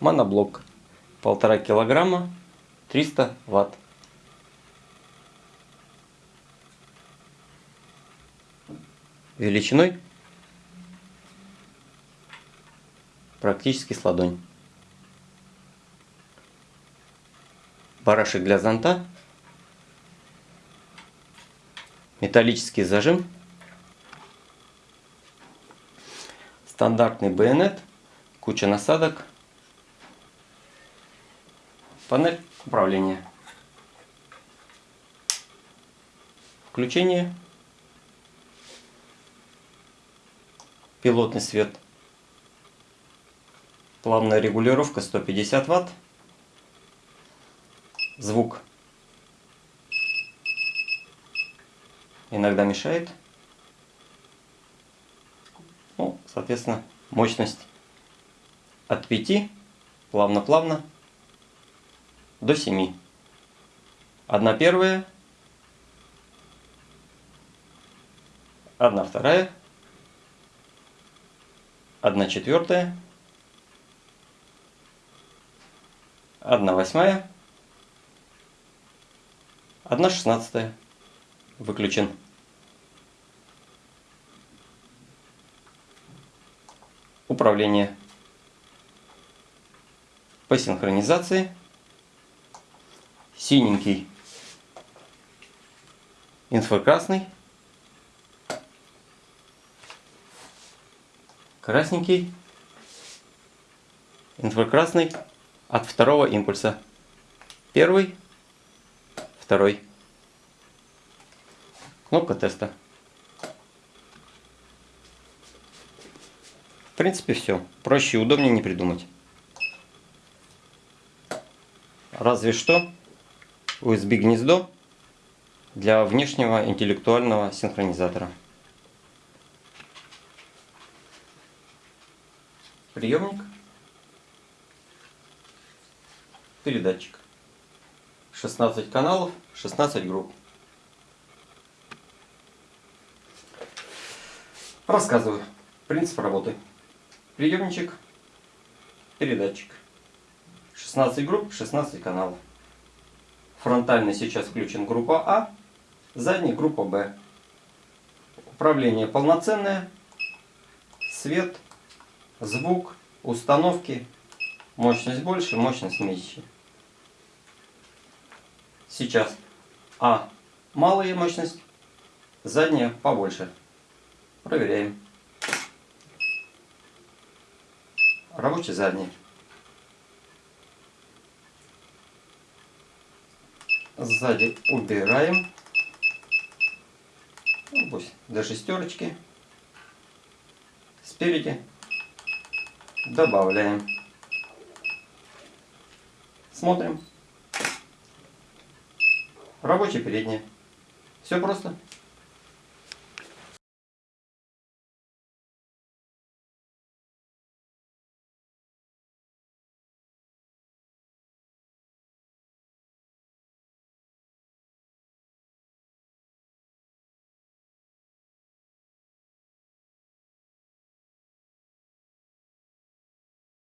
Моноблок. Полтора килограмма, 300 ватт. Величиной практически с ладонь. Барашек для зонта. Металлический зажим. Стандартный байонет. Куча насадок. Панель управления. Включение. Пилотный свет. Плавная регулировка 150 ватт. Звук иногда мешает. Ну, соответственно, мощность от 5 плавно-плавно до 7. Одна первая, одна вторая, одна четвертая, одна восьмая, одна шестнадцатая. Выключен. Управление по синхронизации. Синенький, инфракрасный, красненький, инфракрасный от второго импульса. Первый, второй. Кнопка теста. В принципе все. Проще и удобнее не придумать. Разве что USB гнездо для внешнего интеллектуального синхронизатора. Приемник. Передатчик. 16 каналов, 16 групп. Рассказываю. Принцип работы. Приемничек, передатчик. 16 групп, 16 каналов. Фронтальный сейчас включен группа А, задний группа Б. Управление полноценное. Свет, звук, установки. Мощность больше, мощность меньше. Сейчас А малая мощность, задняя побольше. Проверяем. Рабочий задний. Сзади убираем. Ну, пусть до шестерочки. Спереди добавляем. Смотрим. Рабочий передний. Все просто.